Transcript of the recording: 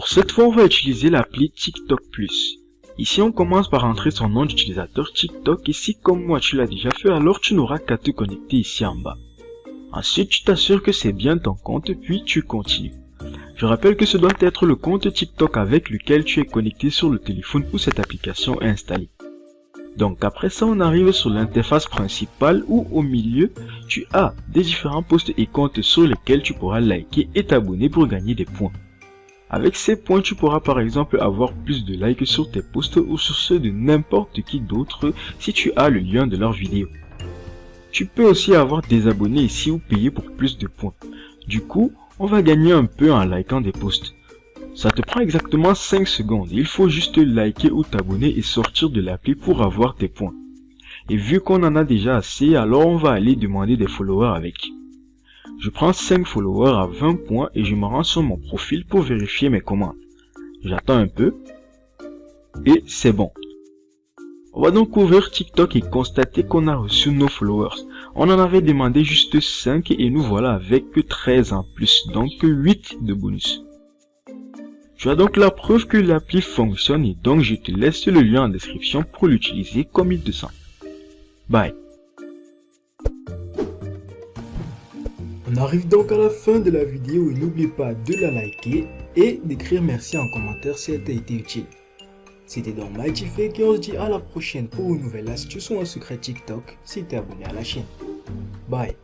cette fois, on va utiliser l'appli TikTok Plus. Ici, on commence par entrer son nom d'utilisateur TikTok et si comme moi tu l'as déjà fait, alors tu n'auras qu'à te connecter ici en bas. Ensuite, tu t'assures que c'est bien ton compte puis tu continues. Je rappelle que ce doit être le compte TikTok avec lequel tu es connecté sur le téléphone où cette application est installée. Donc après ça, on arrive sur l'interface principale où au milieu, tu as des différents posts et comptes sur lesquels tu pourras liker et t'abonner pour gagner des points. Avec ces points, tu pourras par exemple avoir plus de likes sur tes posts ou sur ceux de n'importe qui d'autre si tu as le lien de leur vidéo. Tu peux aussi avoir des abonnés ici ou payer pour plus de points. Du coup, on va gagner un peu en likant des posts. Ça te prend exactement 5 secondes. Il faut juste liker ou t'abonner et sortir de l'appli pour avoir tes points. Et vu qu'on en a déjà assez, alors on va aller demander des followers avec. Je prends 5 followers à 20 points et je me rends sur mon profil pour vérifier mes commandes. J'attends un peu. Et c'est bon. On va donc ouvrir TikTok et constater qu'on a reçu nos followers. On en avait demandé juste 5 et nous voilà avec 13 en plus, donc 8 de bonus. Tu as donc la preuve que l'appli fonctionne et donc je te laisse le lien en description pour l'utiliser comme il te semble. Bye. On arrive donc à la fin de la vidéo et n'oublie pas de la liker et d'écrire merci en commentaire si elle t'a été utile. C'était donc Fake et on se dit à la prochaine pour une nouvelle astuce ou un secret TikTok si t'es abonné à la chaîne. Bye